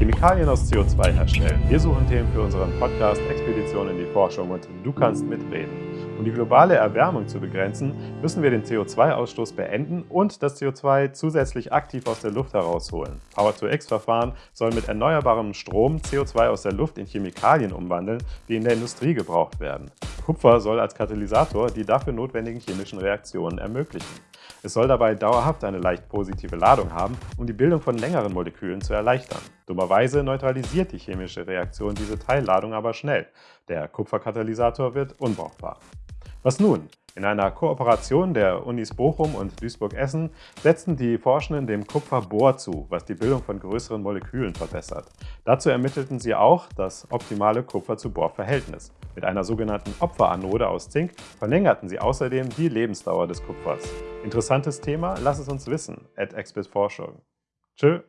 Chemikalien aus CO2 herstellen. Wir suchen Themen für unseren Podcast Expedition in die Forschung und du kannst mitreden. Um die globale Erwärmung zu begrenzen, müssen wir den CO2-Ausstoß beenden und das CO2 zusätzlich aktiv aus der Luft herausholen. Power-to-X-Verfahren sollen mit erneuerbarem Strom CO2 aus der Luft in Chemikalien umwandeln, die in der Industrie gebraucht werden. Kupfer soll als Katalysator die dafür notwendigen chemischen Reaktionen ermöglichen. Es soll dabei dauerhaft eine leicht positive Ladung haben, um die Bildung von längeren Molekülen zu erleichtern. Dummerweise neutralisiert die chemische Reaktion diese Teilladung aber schnell. Der Kupferkatalysator wird unbrauchbar. Was nun? In einer Kooperation der Unis Bochum und Duisburg-Essen setzten die Forschenden dem Kupfer Bohr zu, was die Bildung von größeren Molekülen verbessert. Dazu ermittelten sie auch das optimale Kupfer-zu-Bohr-Verhältnis. Mit einer sogenannten Opferanode aus Zink verlängerten sie außerdem die Lebensdauer des Kupfers. Interessantes Thema? Lass es uns wissen. At Forschung. Tschö.